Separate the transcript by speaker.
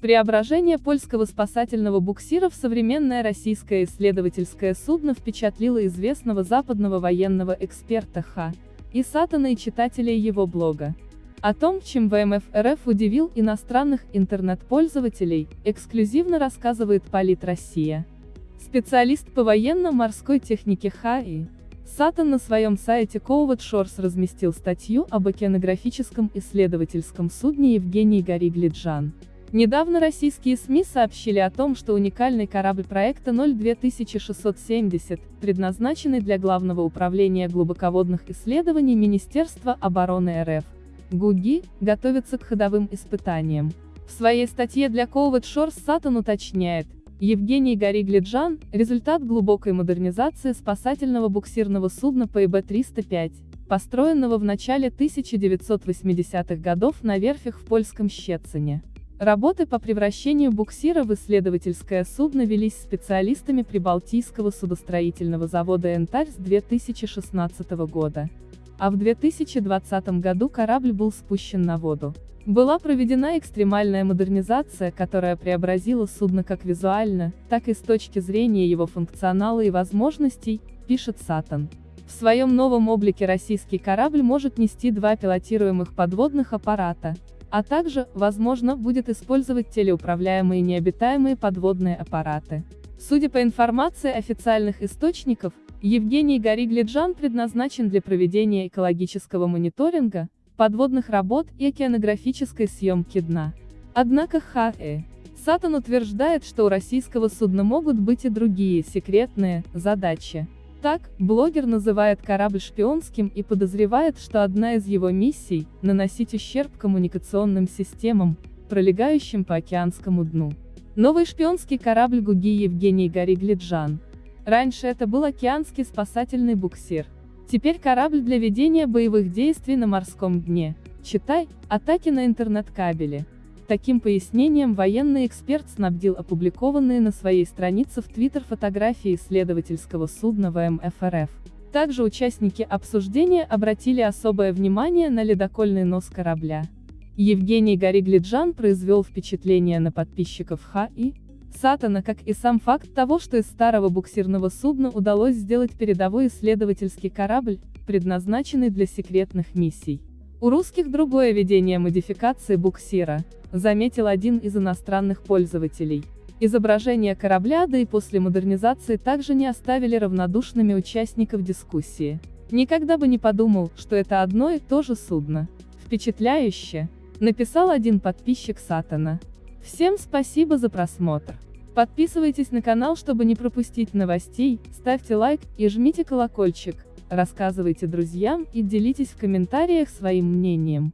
Speaker 1: Преображение польского спасательного буксира в современное российское исследовательское судно впечатлило известного западного военного эксперта Х. и Сатана и читателей его блога. О том, чем ВМФ РФ удивил иностранных интернет-пользователей, эксклюзивно рассказывает Полит Россия. Специалист по военно-морской технике ХАИ. Сатан на своем сайте Covert Shores разместил статью об океанографическом исследовательском судне Евгений Гори-Глиджан. Недавно российские СМИ сообщили о том, что уникальный корабль проекта 02670, предназначенный для Главного управления глубоководных исследований Министерства обороны РФ, ГУГИ, готовится к ходовым испытаниям. В своей статье для Covert Shores Сатан уточняет, Евгений Гори-Глиджан – результат глубокой модернизации спасательного буксирного судна ПИБ-305, построенного в начале 1980-х годов на верфях в польском Щецине. Работы по превращению буксира в исследовательское судно велись специалистами Прибалтийского судостроительного завода «Энтарь» с 2016 года. А в 2020 году корабль был спущен на воду. Была проведена экстремальная модернизация, которая преобразила судно как визуально, так и с точки зрения его функционала и возможностей, пишет Сатан. В своем новом облике российский корабль может нести два пилотируемых подводных аппарата, а также, возможно, будет использовать телеуправляемые необитаемые подводные аппараты. Судя по информации официальных источников, Евгений Гори-Глиджан предназначен для проведения экологического мониторинга, подводных работ и океанографической съемки дна. Однако Х.Э. Сатан утверждает, что у российского судна могут быть и другие, секретные, задачи. Так, блогер называет корабль шпионским и подозревает, что одна из его миссий – наносить ущерб коммуникационным системам, пролегающим по океанскому дну. Новый шпионский корабль Гуги Евгений Гори-Глиджан. Раньше это был океанский спасательный буксир. Теперь корабль для ведения боевых действий на морском дне. Читай, атаки на интернет-кабеле. Таким пояснением военный эксперт снабдил опубликованные на своей странице в Твиттер фотографии исследовательского судна ВМФ РФ. Также участники обсуждения обратили особое внимание на ледокольный нос корабля. Евгений Гори-Глиджан произвел впечатление на подписчиков Х и Сатана, как и сам факт того, что из старого буксирного судна удалось сделать передовой исследовательский корабль, предназначенный для секретных миссий. У русских другое видение модификации буксира, заметил один из иностранных пользователей. Изображения корабля, да и после модернизации также не оставили равнодушными участников дискуссии. Никогда бы не подумал, что это одно и то же судно. Впечатляюще, написал один подписчик Сатана. Всем спасибо за просмотр. Подписывайтесь на канал, чтобы не пропустить новостей, ставьте лайк и жмите колокольчик рассказывайте друзьям и делитесь в комментариях своим мнением.